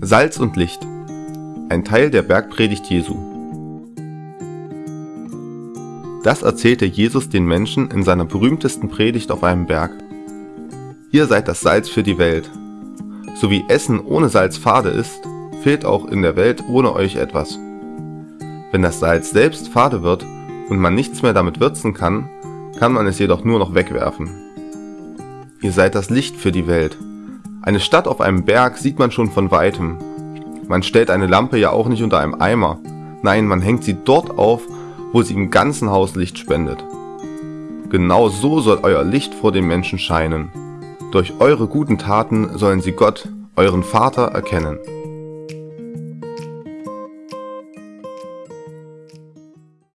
Salz und Licht. Ein Teil der Bergpredigt Jesu. Das erzählte Jesus den Menschen in seiner berühmtesten Predigt auf einem Berg. Ihr seid das Salz für die Welt. So wie Essen ohne Salz fade ist, fehlt auch in der Welt ohne euch etwas. Wenn das Salz selbst fade wird und man nichts mehr damit würzen kann, kann man es jedoch nur noch wegwerfen. Ihr seid das Licht für die Welt. Eine Stadt auf einem Berg sieht man schon von weitem. Man stellt eine Lampe ja auch nicht unter einem Eimer. Nein, man hängt sie dort auf, wo sie im ganzen Haus Licht spendet. Genau so soll euer Licht vor den Menschen scheinen. Durch eure guten Taten sollen sie Gott, euren Vater, erkennen.